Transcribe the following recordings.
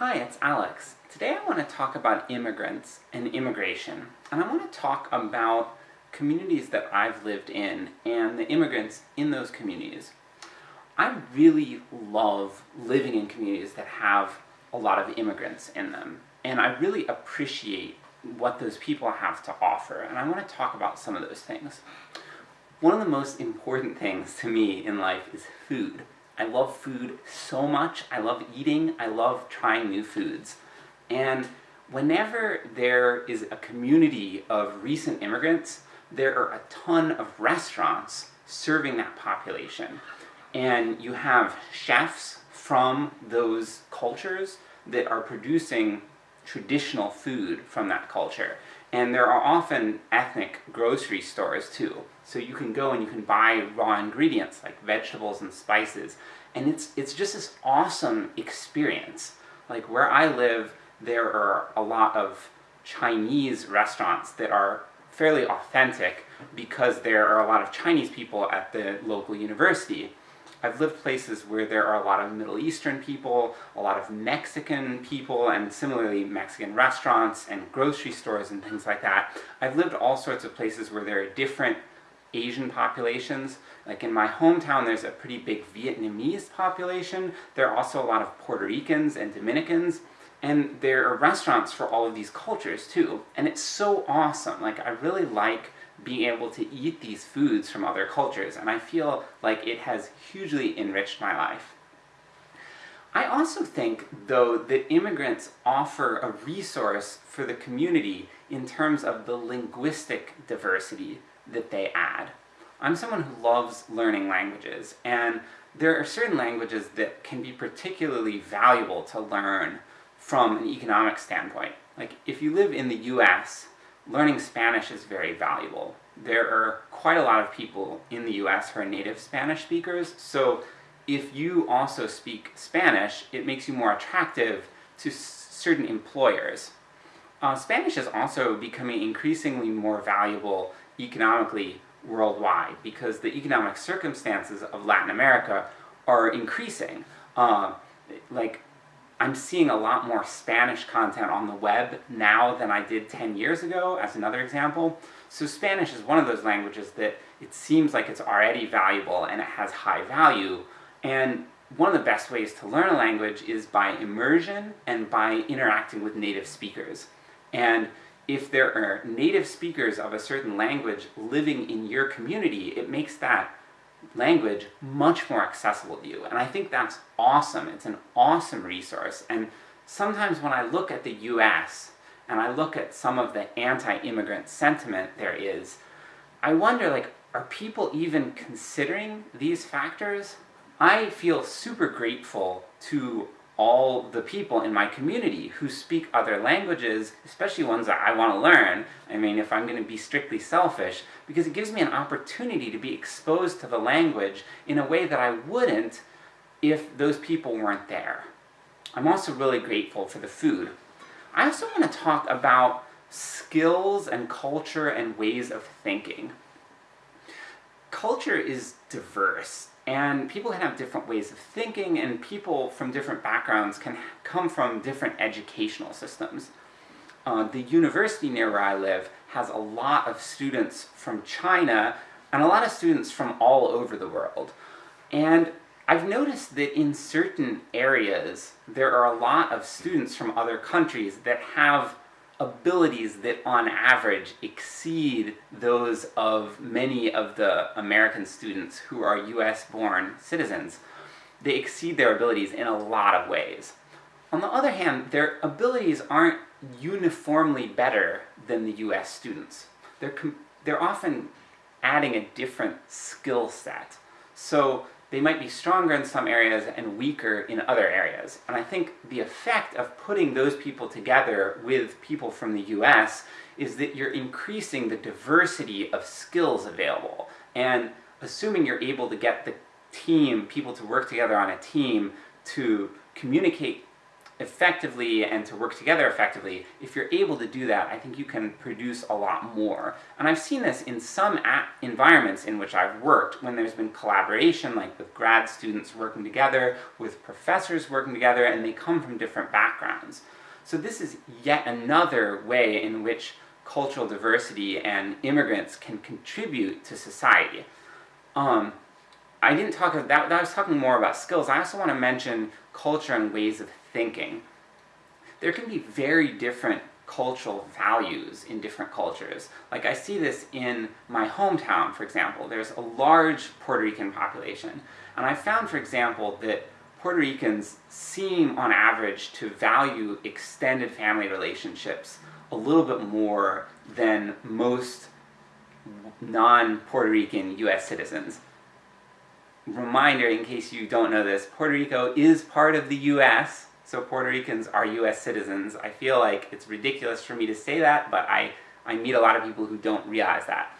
Hi, it's Alex. Today I want to talk about immigrants and immigration, and I want to talk about communities that I've lived in and the immigrants in those communities. I really love living in communities that have a lot of immigrants in them, and I really appreciate what those people have to offer, and I want to talk about some of those things. One of the most important things to me in life is food. I love food so much, I love eating, I love trying new foods. And whenever there is a community of recent immigrants, there are a ton of restaurants serving that population. And you have chefs from those cultures that are producing traditional food from that culture. And there are often ethnic grocery stores too. So you can go and you can buy raw ingredients like vegetables and spices, and it's, it's just this awesome experience. Like where I live, there are a lot of Chinese restaurants that are fairly authentic because there are a lot of Chinese people at the local university. I've lived places where there are a lot of Middle Eastern people, a lot of Mexican people, and similarly Mexican restaurants and grocery stores and things like that. I've lived all sorts of places where there are different Asian populations. Like in my hometown there's a pretty big Vietnamese population, there are also a lot of Puerto Ricans and Dominicans, and there are restaurants for all of these cultures too. And it's so awesome, like I really like being able to eat these foods from other cultures, and I feel like it has hugely enriched my life. I also think, though, that immigrants offer a resource for the community in terms of the linguistic diversity that they add. I'm someone who loves learning languages, and there are certain languages that can be particularly valuable to learn from an economic standpoint. Like, if you live in the US, learning Spanish is very valuable. There are quite a lot of people in the US who are native Spanish speakers, so if you also speak Spanish, it makes you more attractive to certain employers. Uh, Spanish is also becoming increasingly more valuable economically worldwide, because the economic circumstances of Latin America are increasing. Uh, like, I'm seeing a lot more Spanish content on the web now than I did 10 years ago, as another example. So Spanish is one of those languages that it seems like it's already valuable and it has high value, and one of the best ways to learn a language is by immersion and by interacting with native speakers. And if there are native speakers of a certain language living in your community, it makes that language much more accessible to you, and I think that's awesome, it's an awesome resource, and sometimes when I look at the US, and I look at some of the anti-immigrant sentiment there is, I wonder like, are people even considering these factors? I feel super grateful to all the people in my community who speak other languages, especially ones that I want to learn, I mean if I'm going to be strictly selfish, because it gives me an opportunity to be exposed to the language in a way that I wouldn't if those people weren't there. I'm also really grateful for the food. I also want to talk about skills and culture and ways of thinking. Culture is diverse, and people can have different ways of thinking, and people from different backgrounds can come from different educational systems. Uh, the university near where I live has a lot of students from China, and a lot of students from all over the world. And I've noticed that in certain areas, there are a lot of students from other countries that have abilities that on average exceed those of many of the American students who are US-born citizens. They exceed their abilities in a lot of ways. On the other hand, their abilities aren't uniformly better than the US students. They're, they're often adding a different skill set. So they might be stronger in some areas and weaker in other areas. And I think the effect of putting those people together with people from the US is that you're increasing the diversity of skills available. And assuming you're able to get the team, people to work together on a team, to communicate effectively and to work together effectively, if you're able to do that, I think you can produce a lot more. And I've seen this in some environments in which I've worked, when there's been collaboration, like with grad students working together, with professors working together, and they come from different backgrounds. So this is yet another way in which cultural diversity and immigrants can contribute to society. Um, I didn't talk about that, I was talking more about skills. I also want to mention culture and ways of thinking. There can be very different cultural values in different cultures. Like I see this in my hometown, for example. There's a large Puerto Rican population, and I found, for example, that Puerto Ricans seem, on average, to value extended family relationships a little bit more than most non-Puerto Rican US citizens. Reminder, in case you don't know this, Puerto Rico is part of the US, so Puerto Ricans are US citizens. I feel like it's ridiculous for me to say that, but I, I meet a lot of people who don't realize that.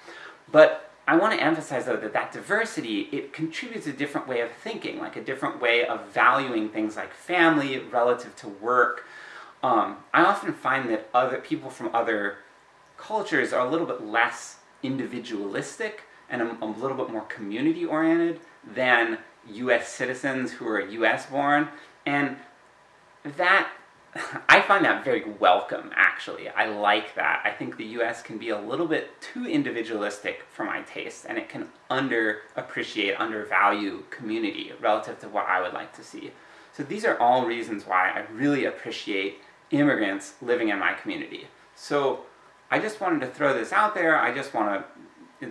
But I want to emphasize though that that diversity, it contributes a different way of thinking, like a different way of valuing things like family relative to work. Um, I often find that other people from other cultures are a little bit less individualistic and a, a little bit more community-oriented than US citizens who are US born, and that, I find that very welcome, actually. I like that. I think the US can be a little bit too individualistic for my taste, and it can underappreciate, undervalue community relative to what I would like to see. So these are all reasons why I really appreciate immigrants living in my community. So I just wanted to throw this out there, I just want to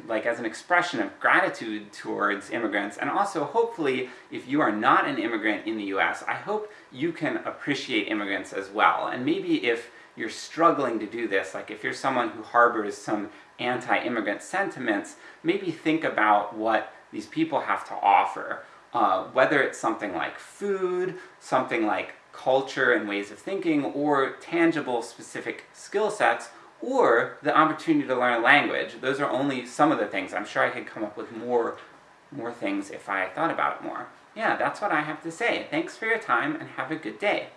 like as an expression of gratitude towards immigrants, and also hopefully, if you are not an immigrant in the US, I hope you can appreciate immigrants as well. And maybe if you're struggling to do this, like if you're someone who harbors some anti-immigrant sentiments, maybe think about what these people have to offer. Uh, whether it's something like food, something like culture and ways of thinking, or tangible specific skill sets, or the opportunity to learn a language. Those are only some of the things. I'm sure I could come up with more, more things if I thought about it more. Yeah, that's what I have to say. Thanks for your time, and have a good day.